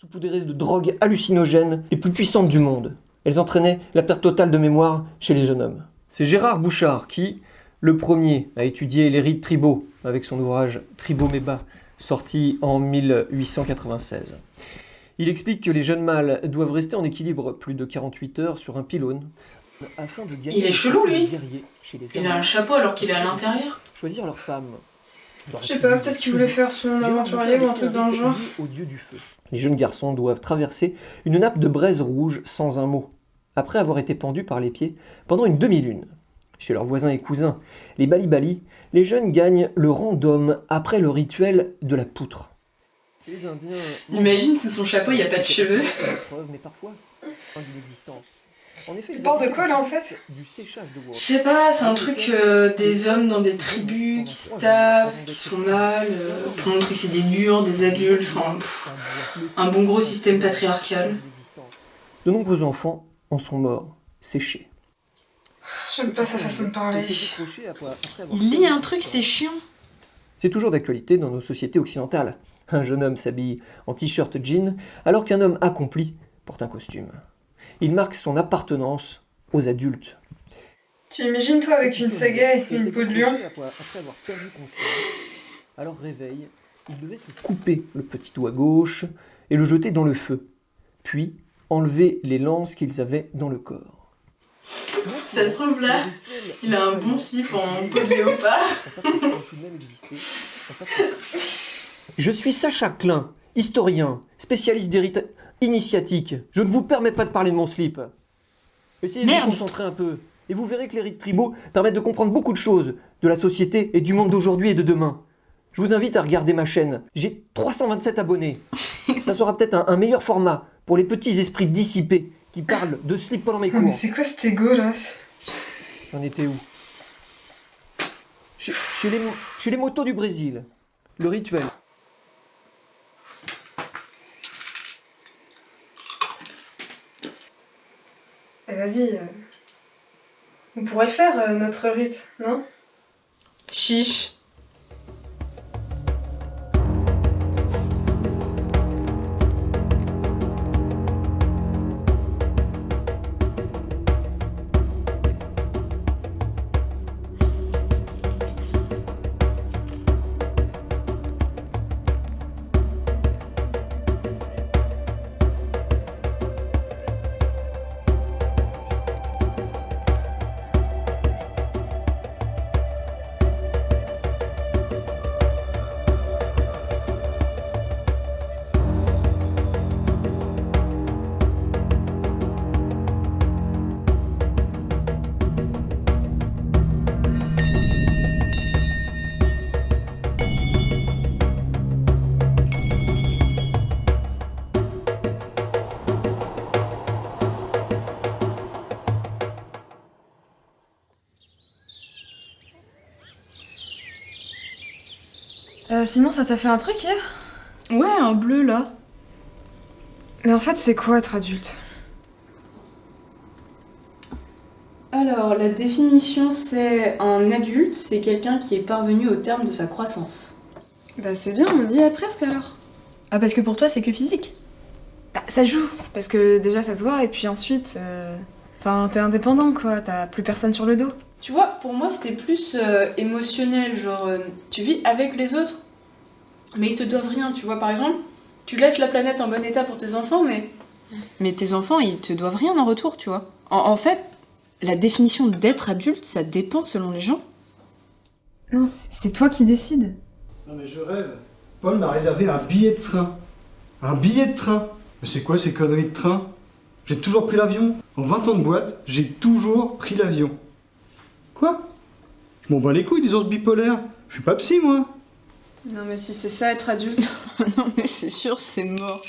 saupoudrées de drogues hallucinogènes les plus puissantes du monde. Elles entraînaient la perte totale de mémoire chez les jeunes hommes. C'est Gérard Bouchard qui, le premier, a étudié les rites tribaux avec son ouvrage Tribomeba, sorti en 1896. Il explique que les jeunes mâles doivent rester en équilibre plus de 48 heures sur un pylône afin de gagner Il est chelou, lui. guerrier chez les Il a un chapeau alors qu'il est à l'intérieur. choisir leur femme. Je sais pas, peut-être qu'il voulait faire son aventurier ou un truc dans le genre. au dieu du feu. Les jeunes garçons doivent traverser une nappe de braise rouge sans un mot, après avoir été pendus par les pieds pendant une demi-lune. Chez leurs voisins et cousins, les Bali-Bali, les jeunes gagnent le rang d'homme après le rituel de la poutre. Les Indiens, Imagine sous son chapeau, il y a pas de cheveux. mais parfois, fin d'une existence. En effet, Tu parles de quoi, là, en fait Du séchage de bois. Je sais pas, c'est un truc euh, des hommes dans des tribus qui se tapent, qui se font mal, euh, pour montrer que c'est des durs, des adultes, enfin pff, un bon gros système patriarcal. De nombreux enfants en sont morts, séchés. J'aime pas sa façon de parler. Il lit un truc, c'est chiant. C'est toujours d'actualité dans nos sociétés occidentales. Un jeune homme s'habille en t-shirt jean alors qu'un homme accompli porte un costume. Il marque son appartenance aux adultes. Tu imagines toi avec une sagaie et une peau de lion Après avoir perdu conscience, à leur réveil, ils devaient se couper le petit doigt gauche et le jeter dans le feu, puis enlever les lances qu'ils avaient dans le corps. Ça se trouve là, il a un bon slip en peau de léopard. Je suis Sacha Klein, historien, spécialiste des rites initiatiques. Je ne vous permets pas de parler de mon slip. Essayez de vous concentrer un peu, et vous verrez que les rites tribaux permettent de comprendre beaucoup de choses de la société et du monde d'aujourd'hui et de demain. Je vous invite à regarder ma chaîne. J'ai 327 abonnés. Ça sera peut-être un, un meilleur format pour les petits esprits dissipés qui parlent de slip pendant mes Ah, mais cours. c'est quoi cet égo là? J'en étais où? Chez, chez les, chez les motos du Brésil, le rituel. Vas-y. euh, On pourrait le faire, euh, notre rite, non? Chiche. Euh, Sinon, ça t'a fait un truc hier? Ouais, un bleu là. Mais en fait, c'est quoi être adulte? Alors, la définition, c'est un adulte, c'est quelqu'un qui est parvenu au terme de sa croissance. Bah, c'est bien, on y est presque alors. Ah, parce que pour toi, c'est que physique? Bah, ça joue, parce que déjà ça se voit, et puis ensuite. euh, Enfin, t'es indépendant quoi, t'as plus personne sur le dos. Tu vois, pour moi, c'était plus euh, émotionnel, genre, euh, tu vis avec les autres, mais ils te doivent rien, tu vois, par exemple, tu laisses la planète en bon état pour tes enfants, mais... Mais tes enfants, ils te doivent rien en retour, tu vois. En, en fait, la définition d'être adulte, ça dépend selon les gens. Non, c'est c'est toi qui décides. Non mais je rêve. Paul m'a réservé un billet de train. Un billet de train Mais c'est quoi ces conneries de train? J'ai toujours pris l'avion. En 20 ans de boîte, j'ai toujours pris l'avion. Quoi? Je m'en bats les couilles des ours bipolaires. Je suis pas psy moi. Non, mais si c'est ça être adulte. non, mais c'est sûr, c'est mort.